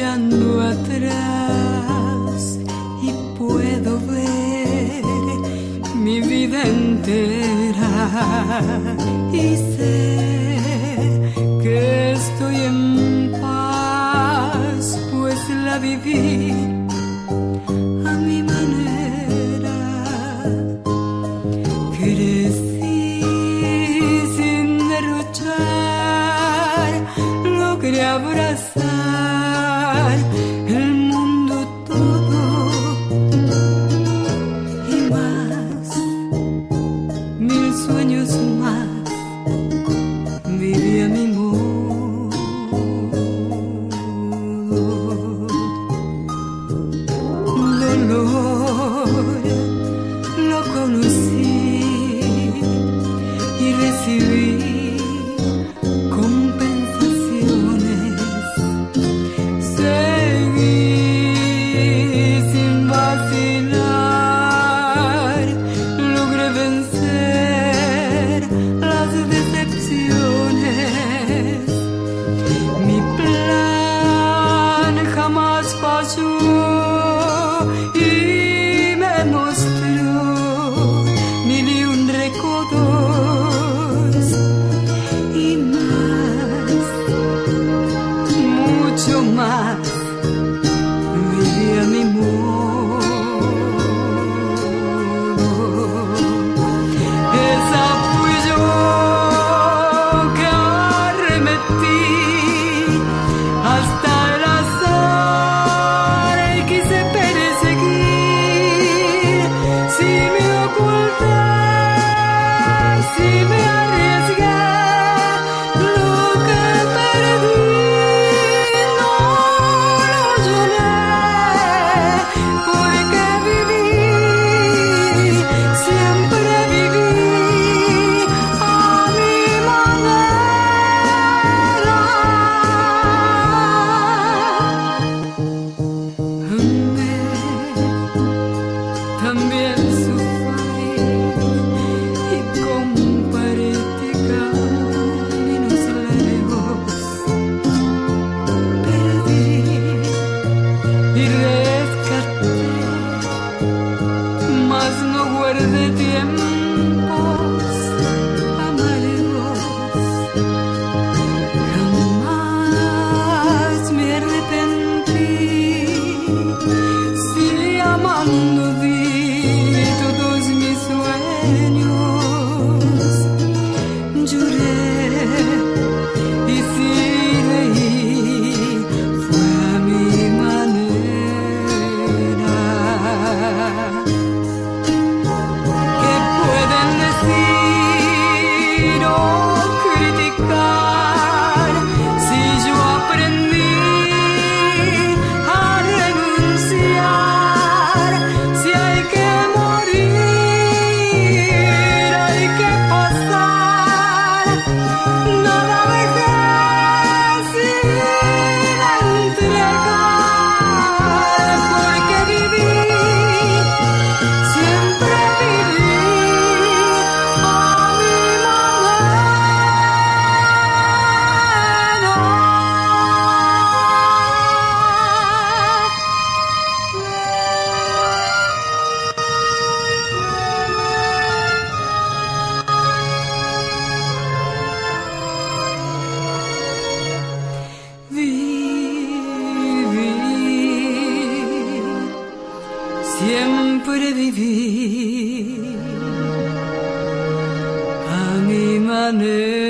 mirando atrás y puedo ver mi vida entera y sé que estoy en paz, pues la viví a mi manera. Crecí sin derrochar, logré abrazar. life. Jesús. ocultar si me siempre viví a mi manera.